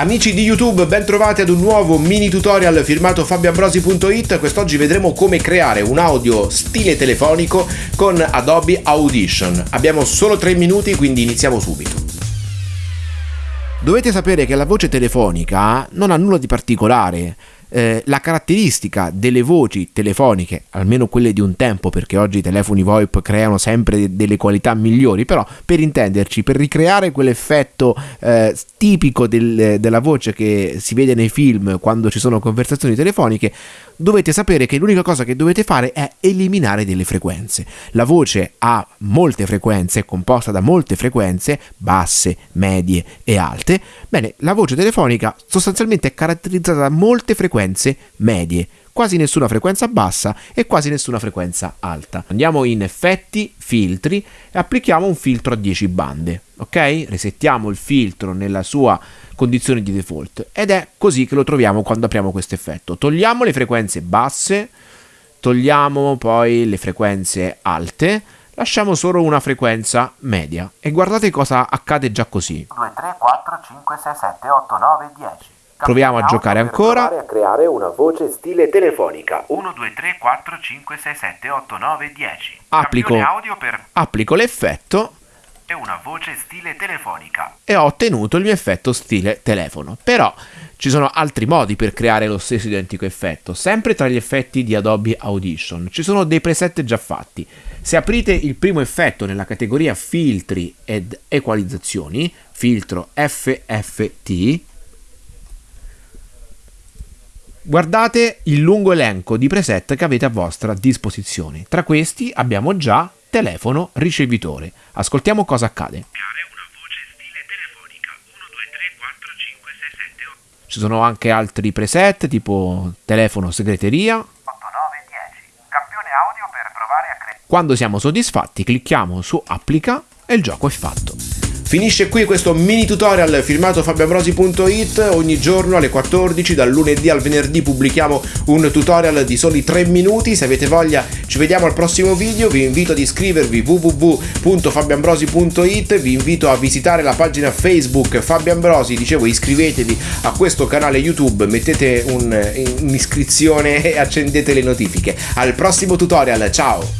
Amici di YouTube, ben trovati ad un nuovo mini tutorial firmato fabioambrosi.it. Quest'oggi vedremo come creare un audio stile telefonico con Adobe Audition. Abbiamo solo 3 minuti, quindi iniziamo subito. Dovete sapere che la voce telefonica non ha nulla di particolare eh, la caratteristica delle voci telefoniche, almeno quelle di un tempo, perché oggi i telefoni VoIP creano sempre delle qualità migliori, però per intenderci, per ricreare quell'effetto eh, tipico del, della voce che si vede nei film quando ci sono conversazioni telefoniche, dovete sapere che l'unica cosa che dovete fare è eliminare delle frequenze. La voce ha molte frequenze, è composta da molte frequenze, basse, medie e alte. Bene, la voce telefonica sostanzialmente è caratterizzata da molte frequenze medie quasi nessuna frequenza bassa e quasi nessuna frequenza alta. Andiamo in effetti, filtri e applichiamo un filtro a 10 bande, ok? Resettiamo il filtro nella sua condizione di default ed è così che lo troviamo quando apriamo questo effetto. Togliamo le frequenze basse, togliamo poi le frequenze alte, lasciamo solo una frequenza media e guardate cosa accade già così. 2, 3, 4, 5, 6, 7, 8, 9, 10. Proviamo a giocare ancora. a creare una voce stile telefonica. 1, 2, 3, 4, 5, 6, 7, 8, 9, 10. Applico, per... applico l'effetto. E una voce stile telefonica. E ho ottenuto il mio effetto stile telefono. Però ci sono altri modi per creare lo stesso identico effetto. Sempre tra gli effetti di Adobe Audition. Ci sono dei preset già fatti. Se aprite il primo effetto nella categoria filtri ed equalizzazioni, filtro FFT, Guardate il lungo elenco di preset che avete a vostra disposizione. Tra questi abbiamo già telefono ricevitore. Ascoltiamo cosa accade. Ci sono anche altri preset tipo telefono segreteria. Quando siamo soddisfatti clicchiamo su applica e il gioco è fatto. Finisce qui questo mini tutorial firmato fabioambrosi.it, ogni giorno alle 14 dal lunedì al venerdì pubblichiamo un tutorial di soli 3 minuti, se avete voglia ci vediamo al prossimo video, vi invito ad iscrivervi www.fabioambrosi.it, vi invito a visitare la pagina Facebook Fabio Ambrosi, dicevo iscrivetevi a questo canale YouTube, mettete un'iscrizione e accendete le notifiche. Al prossimo tutorial, ciao!